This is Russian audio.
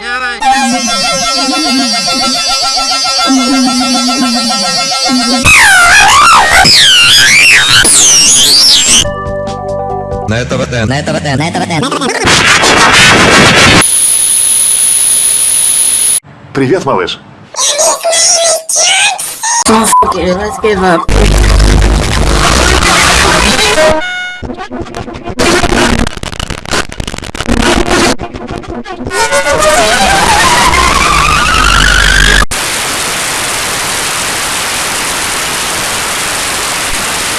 На это ВТ. На это ВТ. На это ВТ. Привет, малыш. Let's give up.